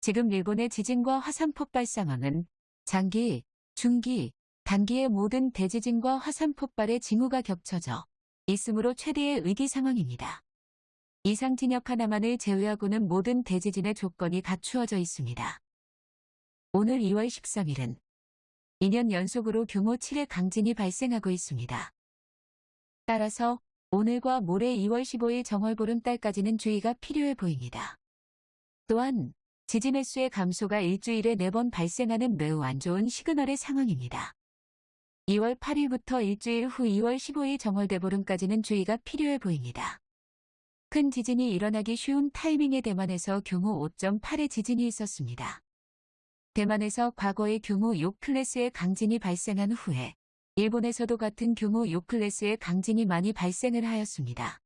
지금 일본의 지진과 화산 폭발 상황은 장기, 중기, 단기의 모든 대지진과 화산 폭발의 징후가 겹쳐져 있으므로 최대의 위기 상황입니다. 이상 진역 하나만을 제외하고는 모든 대지진의 조건이 갖추어져 있습니다. 오늘 2월 13일은 2년 연속으로 규모 7의 강진이 발생하고 있습니다. 따라서 오늘과 모레 2월 15일 정월 보름달까지는 주의가 필요해 보입니다. 또한 지진 횟수의 감소가 일주일에 4번 발생하는 매우 안 좋은 시그널의 상황입니다. 2월 8일부터 일주일 후 2월 15일 정월대보름까지는 주의가 필요해 보입니다. 큰 지진이 일어나기 쉬운 타이밍에 대만에서 규모 5.8의 지진이 있었습니다. 대만에서 과거에 규모 6클래스의 강진이 발생한 후에 일본에서도 같은 규모 6클래스의 강진이 많이 발생을 하였습니다.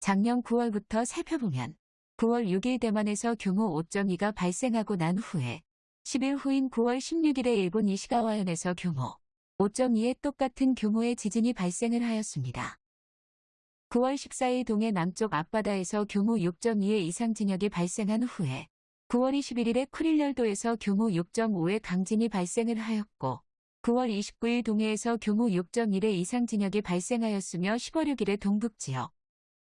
작년 9월부터 살펴보면 9월 6일 대만에서 규모 5.2가 발생하고 난 후에 10일 후인 9월 16일에 일본 이시가와현에서 규모 5.2의 똑같은 규모의 지진이 발생을 하였습니다. 9월 14일 동해 남쪽 앞바다에서 규모 6.2의 이상 진역이 발생한 후에 9월 21일에 쿠릴열도에서 규모 6.5의 강진이 발생을 하였고 9월 29일 동해에서 규모 6.1의 이상 진역이 발생하였으며 10월 6일에 동북지역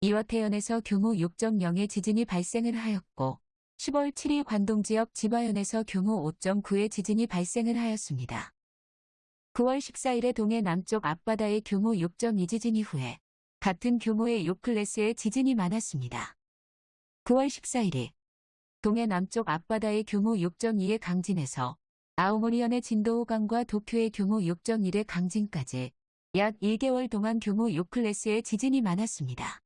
이와태현에서 규모 6.0의 지진이 발생을 하였고 10월 7일 관동 지역 지바현에서 규모 5.9의 지진이 발생을 하였습니다. 9월 14일에 동해 남쪽 앞바다의 규모 6.2 지진 이후에 같은 규모의 6클래스의 지진이 많았습니다. 9월 14일에 동해 남쪽 앞바다의 규모 6.2의 강진에서 아오모리현의 진도 5강과 도쿄의 규모 6.1의 강진까지 약 1개월 동안 규모 6클래스의 지진이 많았습니다.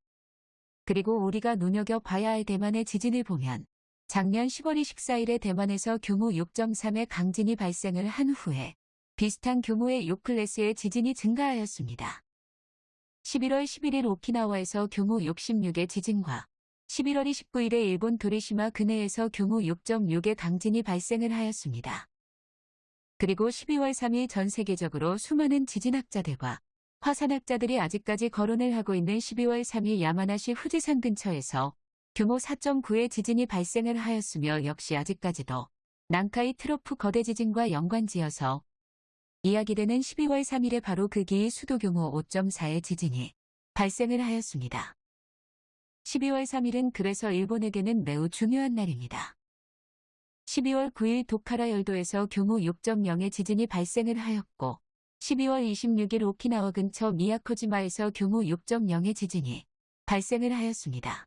그리고 우리가 눈여겨봐야 할 대만의 지진을 보면 작년 10월 24일에 대만에서 규모 6.3의 강진이 발생을 한 후에 비슷한 규모의 6클래스의 지진이 증가하였습니다. 11월 11일 오키나와에서 규모 66의 지진과 11월 29일에 일본 도리시마 근해에서 규모 6.6의 강진이 발생을 하였습니다. 그리고 12월 3일 전 세계적으로 수많은 지진학자들과 화산학자들이 아직까지 거론을 하고 있는 12월 3일 야마나시 후지산 근처에서 규모 4.9의 지진이 발생을 하였으며 역시 아직까지도 난카이 트로프 거대 지진과 연관지어서 이야기되는 12월 3일에 바로 그 기이 수도 규모 5.4의 지진이 발생을 하였습니다. 12월 3일은 그래서 일본에게는 매우 중요한 날입니다. 12월 9일 도카라 열도에서 규모 6.0의 지진이 발생을 하였고 12월 26일 오키나와 근처 미야코지마에서 규모 6.0의 지진이 발생을 하였습니다.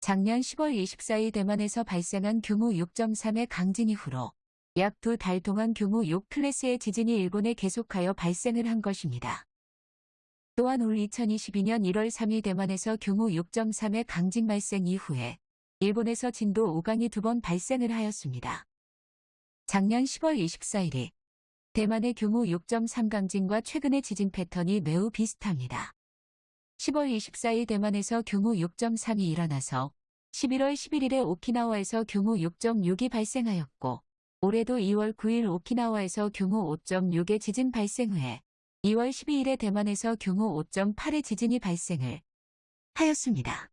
작년 10월 24일 대만에서 발생한 규모 6.3의 강진 이후로 약 두 달 동안 규모 6 클래스의 지진이 일본에 계속하여 발생을 한 것입니다. 또한 올 2022년 1월 3일 대만에서 규모 6.3의 강진 발생 이후에 일본에서 진도 5강이 두 번 발생을 하였습니다. 작년 10월 24일에 대만의 규모 6.3 강진과 최근의 지진 패턴이 매우 비슷합니다. 10월 24일 대만에서 규모 6.3이 일어나서 11월 11일에 오키나와에서 규모 6.6이 발생하였고 올해도 2월 9일 오키나와에서 규모 5.6의 지진 발생 후에 2월 12일에 대만에서 규모 5.8의 지진이 발생을 하였습니다.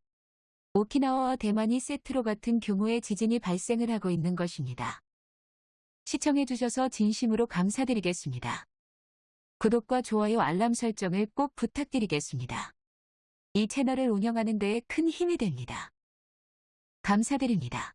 오키나와와 대만이 세트로 같은 규모의 지진이 발생을 하고 있는 것입니다. 시청해주셔서 진심으로 감사드리겠습니다. 구독과 좋아요 알람 설정을 꼭 부탁드리겠습니다. 이 채널을 운영하는 데에 큰 힘이 됩니다. 감사드립니다.